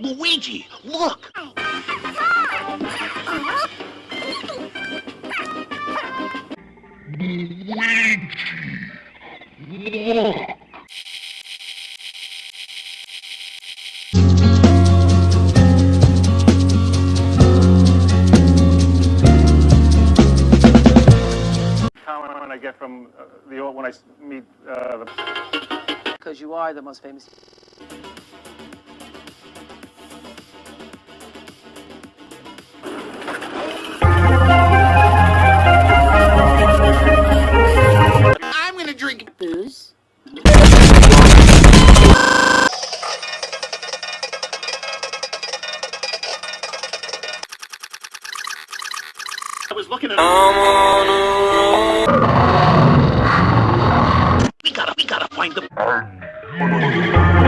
Luigi, look! comment I get from uh, the old, when I s- meet uh, the Because you are the most famous. I was looking at We gotta, we gotta find the...